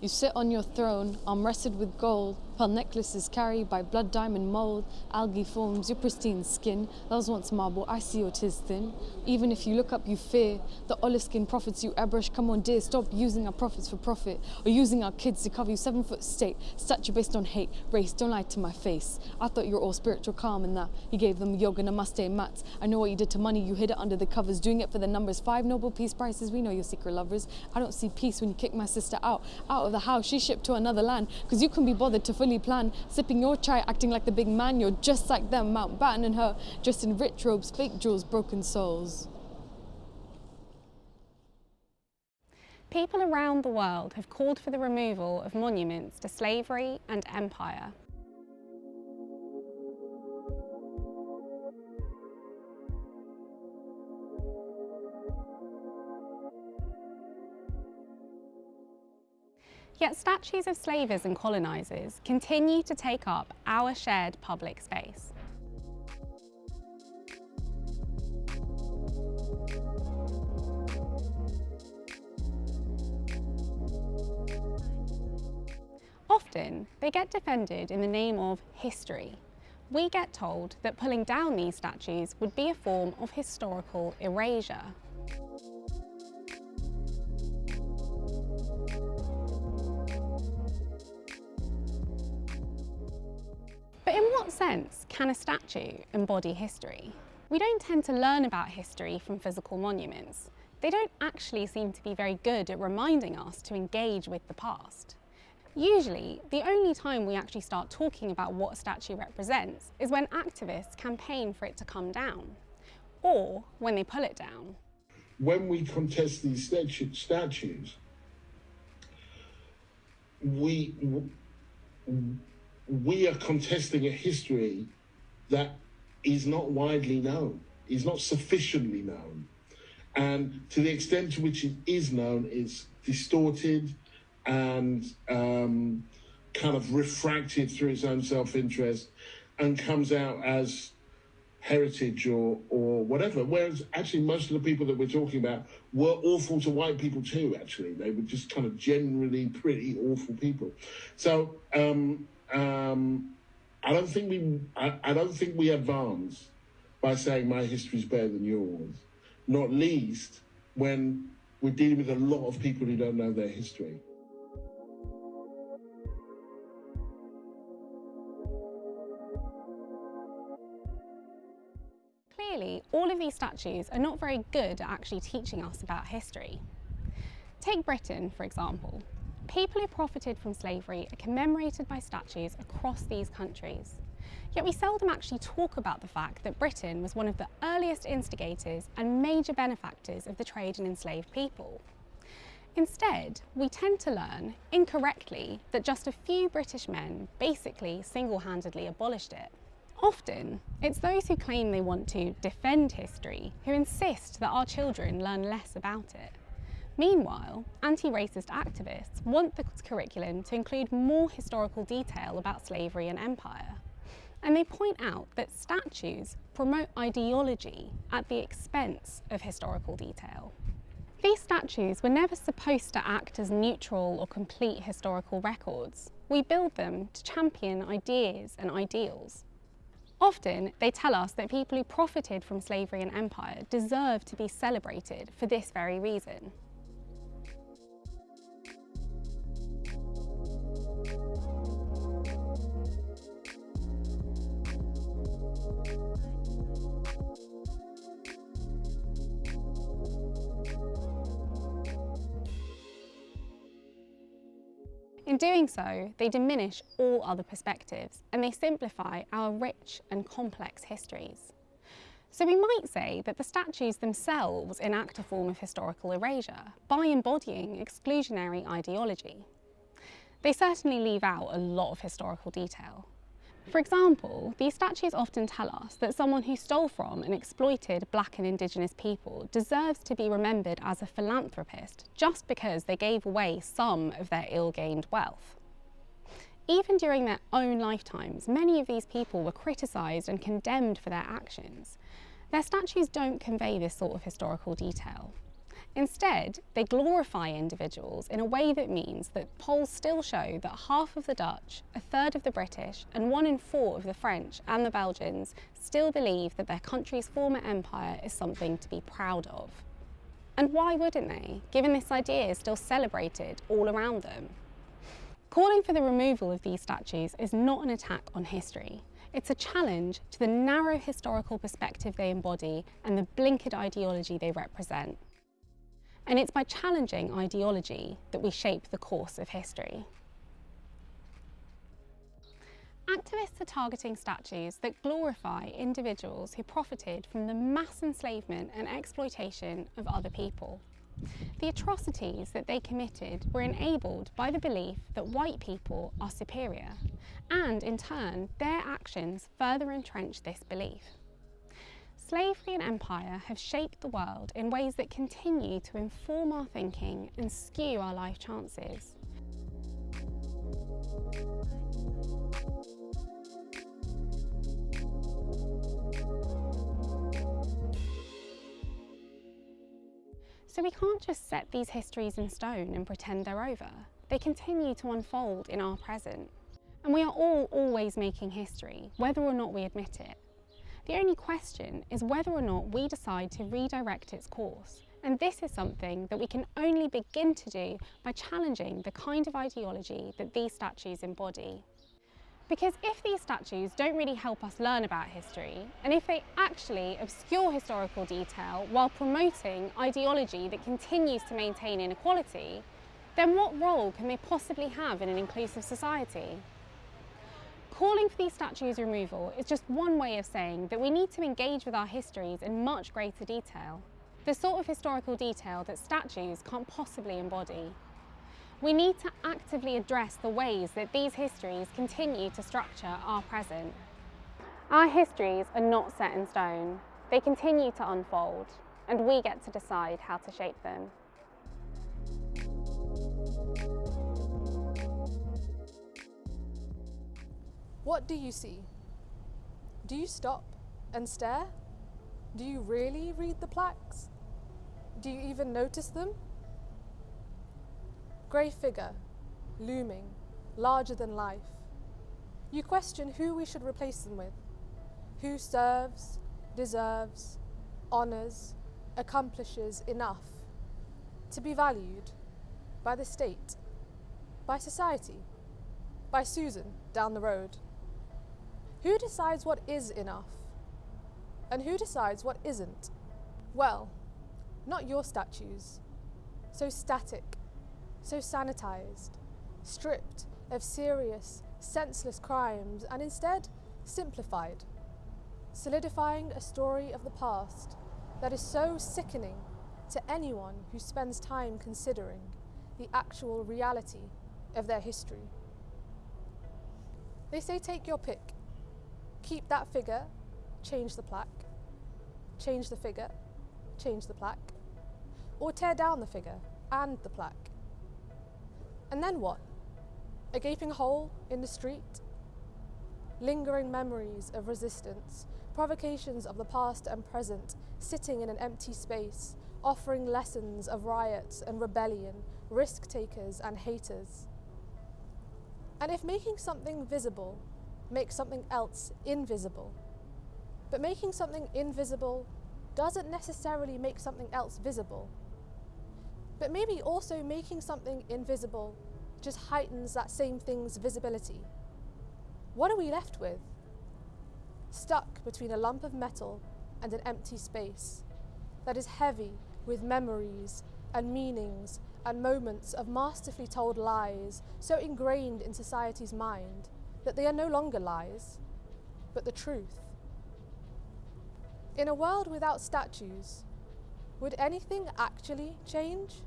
You sit on your throne, arm with gold, pearl necklaces carried by blood diamond mold, algae forms your pristine skin. Was once marble, I see your tis thin. Even if you look up, you fear. The olive skin prophets you airbrush. Come on, dear, stop using our prophets for profit or using our kids to cover you seven foot state. Statue based on hate, race, don't lie to my face. I thought you were all spiritual calm and that you gave them yoga, namaste, mats. I know what you did to money, you hid it under the covers, doing it for the numbers. Five Nobel Peace Prizes, we know your secret lovers. I don't see peace when you kick my sister out, out of the house. She shipped to another land, cause you can be bothered to fully plan. Sipping your chai, acting like the big man, you're just like them. Mountbatten and her, dressed in rich robes, fake jewels, broken souls. People around the world have called for the removal of monuments to slavery and empire. Yet statues of slavers and colonisers continue to take up our shared public space. Often, they get defended in the name of history. We get told that pulling down these statues would be a form of historical erasure. Sense can a statue embody history? We don't tend to learn about history from physical monuments. They don't actually seem to be very good at reminding us to engage with the past. Usually, the only time we actually start talking about what a statue represents is when activists campaign for it to come down, or when they pull it down. When we contest these statu statues, we we are contesting a history that is not widely known, is not sufficiently known. And to the extent to which it is known, it's distorted and um, kind of refracted through its own self interest and comes out as heritage or, or whatever. Whereas actually, most of the people that we're talking about were awful to white people too, actually. They were just kind of generally pretty awful people. So, um, um, I don't think we I, I, don't think we advance by saying my history is better than yours, not least when we're dealing with a lot of people who don't know their history. Clearly, all of these statues are not very good at actually teaching us about history. Take Britain, for example. People who profited from slavery are commemorated by statues across these countries. Yet we seldom actually talk about the fact that Britain was one of the earliest instigators and major benefactors of the trade in enslaved people. Instead, we tend to learn, incorrectly, that just a few British men basically single-handedly abolished it. Often, it's those who claim they want to defend history who insist that our children learn less about it. Meanwhile, anti-racist activists want the curriculum to include more historical detail about slavery and empire. And they point out that statues promote ideology at the expense of historical detail. These statues were never supposed to act as neutral or complete historical records. We build them to champion ideas and ideals. Often, they tell us that people who profited from slavery and empire deserve to be celebrated for this very reason. In doing so, they diminish all other perspectives and they simplify our rich and complex histories. So we might say that the statues themselves enact a form of historical erasure by embodying exclusionary ideology. They certainly leave out a lot of historical detail, for example, these statues often tell us that someone who stole from and exploited black and indigenous people deserves to be remembered as a philanthropist just because they gave away some of their ill-gained wealth. Even during their own lifetimes, many of these people were criticised and condemned for their actions. Their statues don't convey this sort of historical detail. Instead, they glorify individuals in a way that means that polls still show that half of the Dutch, a third of the British, and one in four of the French and the Belgians still believe that their country's former empire is something to be proud of. And why wouldn't they, given this idea is still celebrated all around them? Calling for the removal of these statues is not an attack on history. It's a challenge to the narrow historical perspective they embody and the blinkered ideology they represent. And it's by challenging ideology that we shape the course of history. Activists are targeting statues that glorify individuals who profited from the mass enslavement and exploitation of other people. The atrocities that they committed were enabled by the belief that white people are superior, and in turn, their actions further entrench this belief. Slavery and empire have shaped the world in ways that continue to inform our thinking and skew our life chances. So we can't just set these histories in stone and pretend they're over. They continue to unfold in our present. And we are all always making history, whether or not we admit it. The only question is whether or not we decide to redirect its course. And this is something that we can only begin to do by challenging the kind of ideology that these statues embody. Because if these statues don't really help us learn about history, and if they actually obscure historical detail while promoting ideology that continues to maintain inequality, then what role can they possibly have in an inclusive society? Calling for these statues' removal is just one way of saying that we need to engage with our histories in much greater detail, the sort of historical detail that statues can't possibly embody. We need to actively address the ways that these histories continue to structure our present. Our histories are not set in stone. They continue to unfold, and we get to decide how to shape them. What do you see? Do you stop and stare? Do you really read the plaques? Do you even notice them? Grey figure, looming, larger than life. You question who we should replace them with. Who serves, deserves, honours, accomplishes enough to be valued by the state, by society, by Susan down the road. Who decides what is enough? And who decides what isn't? Well, not your statues. So static, so sanitized, stripped of serious, senseless crimes, and instead simplified, solidifying a story of the past that is so sickening to anyone who spends time considering the actual reality of their history. They say take your pick keep that figure, change the plaque, change the figure, change the plaque, or tear down the figure and the plaque. And then what? A gaping hole in the street? Lingering memories of resistance, provocations of the past and present, sitting in an empty space, offering lessons of riots and rebellion, risk takers and haters. And if making something visible make something else invisible. But making something invisible doesn't necessarily make something else visible. But maybe also making something invisible just heightens that same thing's visibility. What are we left with? Stuck between a lump of metal and an empty space that is heavy with memories and meanings and moments of masterfully told lies so ingrained in society's mind that they are no longer lies, but the truth. In a world without statues, would anything actually change?